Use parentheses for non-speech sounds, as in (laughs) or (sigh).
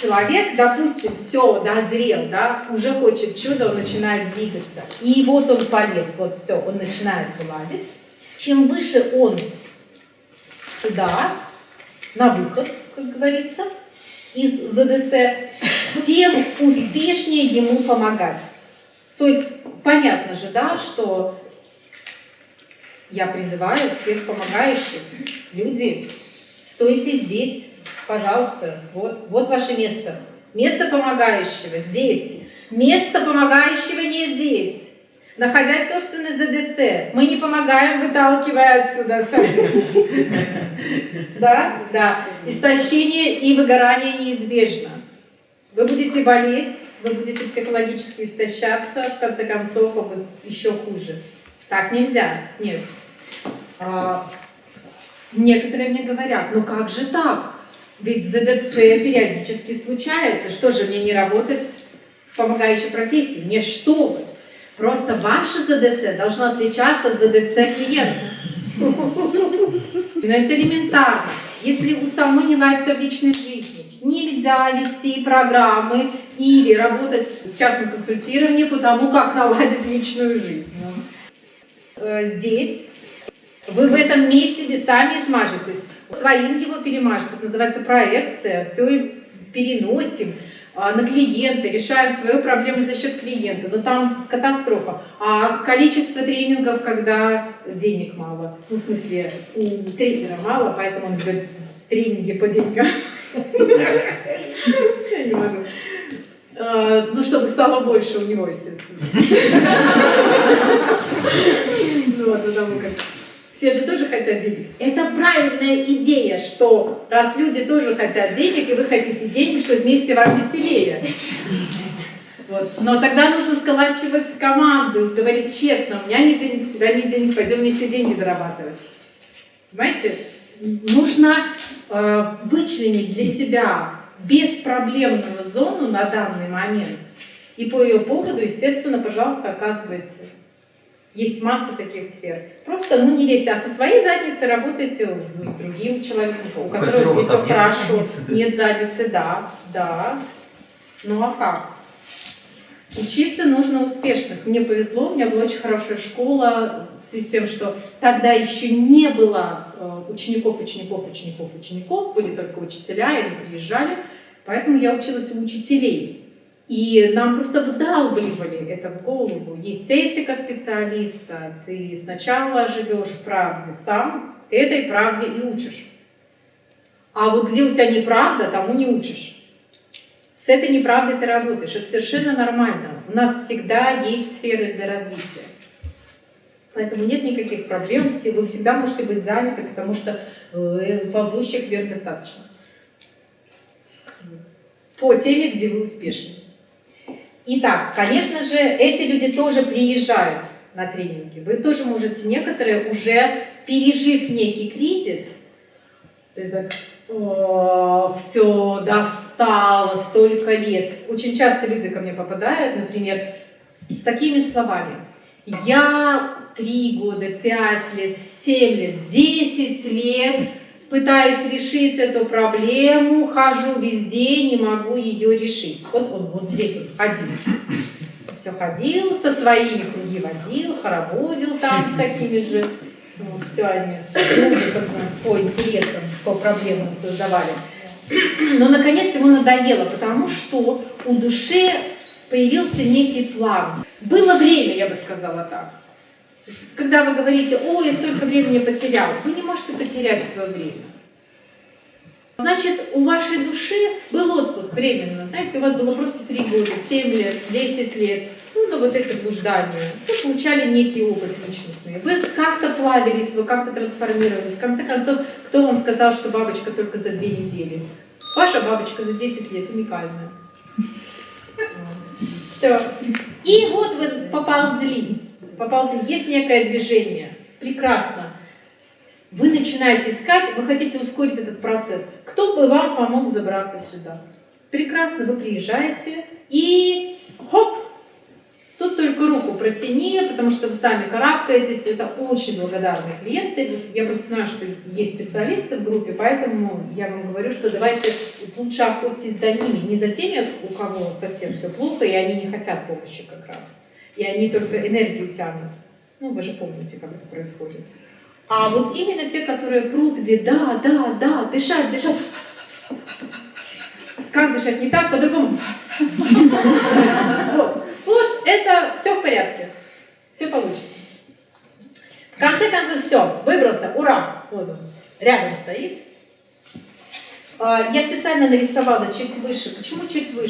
человек, допустим, все, дозрел, да, уже хочет чудо, он начинает двигаться. И вот он полез, вот все, он начинает вылазить. Чем выше он сюда, на выход, как говорится, из ЗДЦ, тем успешнее ему помогать. То есть понятно же, да, что я призываю всех помогающих, люди, стойте здесь, пожалуйста, вот, вот ваше место. Место помогающего здесь, место помогающего не здесь. Находясь, собственно, ЗДЦ, мы не помогаем, выталкивая отсюда. (laughs) Да? Да. Истощение и выгорание неизбежно. Вы будете болеть, вы будете психологически истощаться, в конце концов, а еще хуже. Так нельзя. Нет. А, некоторые мне говорят, ну как же так? Ведь ЗДЦ периодически случается. Что же, мне не работать в помогающей профессии? Нет, что вы. Просто ваше ЗДЦ должно отличаться от ЗДЦ клиента. Но это элементарно. Если у самой не ладится в личной жизни, нельзя вести программы или работать в частном консультировании по тому, как наладить личную жизнь. Э, здесь вы в этом месте сами смажетесь, своим его перемажете. Это называется проекция. Все переносим а, на клиента, решаем свою проблему за счет клиента. Но там катастрофа. А количество тренингов, когда денег мало, ну, в смысле, у тренера мало, поэтому он ведет тренинги по деньгам. (laughs) А, ну, чтобы стало больше у него, естественно. (laughs) все же тоже хотят денег. Это правильная идея, что раз люди тоже хотят денег, и вы хотите денег, то вместе вам веселее. Вот. Но тогда нужно сколачивать команду, говорить честно, у меня нет денег, у тебя нет денег, пойдем вместе деньги зарабатывать. Понимаете? Нужно э, вычленить для себя беспроблемную зону на данный момент. И по ее поводу, естественно, пожалуйста, оказывайте есть масса таких сфер. Просто, ну, не лезьте, а со своей задницей работайте с другим человеком, у которого, здесь все хорошо. Задницы, да? Нет задницы, да, да. Ну а как? Учиться нужно успешных. Мне повезло, у меня была очень хорошая школа в связи с тем, что тогда еще не было э, учеников, учеников, учеников, учеников, были только учителя, и они приезжали. Поэтому я училась у учителей. И нам просто вдалбливали это в голову. Есть этика специалиста, ты сначала живешь в правде сам, этой правде и учишь. А вот где у тебя неправда, тому не учишь. С этой неправдой ты работаешь, это совершенно нормально. У нас всегда есть сферы для развития. Поэтому нет никаких проблем, вы всегда можете быть заняты, потому что э, ползущих вверх достаточно. По теме, где вы успешны. Итак, конечно же, эти люди тоже приезжают на тренинги. Вы тоже можете, некоторые уже пережив некий кризис, все достало, столько лет. Очень часто люди ко мне попадают, например, с такими словами. Я три года, пять лет, семь лет, десять лет пытаюсь решить эту проблему, хожу везде, не могу ее решить. Вот он вот здесь вот ходил. Все ходил, со своими круги водил, хороводил там с такими же. Вот, все они по интересам, по проблемам создавали. Но, наконец, ему надоело, потому что у души появился некий план. Было время, я бы сказала так. Когда вы говорите, о, я столько времени потерял, вы не можете потерять свое время. Значит, у вашей души был отпуск временно. Знаете, у вас было просто 3 года, 7 лет, 10 лет. Ну, на вот эти блуждания. Вы получали некий опыт личностный. Вы как-то плавились, вы как-то трансформировались. В конце концов, кто вам сказал, что бабочка только за 2 недели? Ваша бабочка за 10 лет уникальная. (laughs) Все. И вот вы поползли попал, есть некое движение, прекрасно. Вы начинаете искать, вы хотите ускорить этот процесс. Кто бы вам помог забраться сюда? Прекрасно, вы приезжаете и хоп, тут только руку протяни, потому что вы сами карабкаетесь. Это очень благодарные клиенты. Я просто знаю, что есть специалисты в группе, поэтому я вам говорю, что давайте лучше охотитесь за ними, не за теми, у кого совсем все плохо, и они не хотят помощи как раз. И они только энергию тянут. Ну, вы же помните, как это происходит. А вот именно те, которые прут, говорят, да, да, да, дышать, дышать. Как дышать? Не так, по-другому. Вот. Вот это все в порядке. Все получится. В конце концов, все, выбрался, ура! Вот он, рядом стоит. А, Я специально нарисовала чуть выше. Почему чуть выше?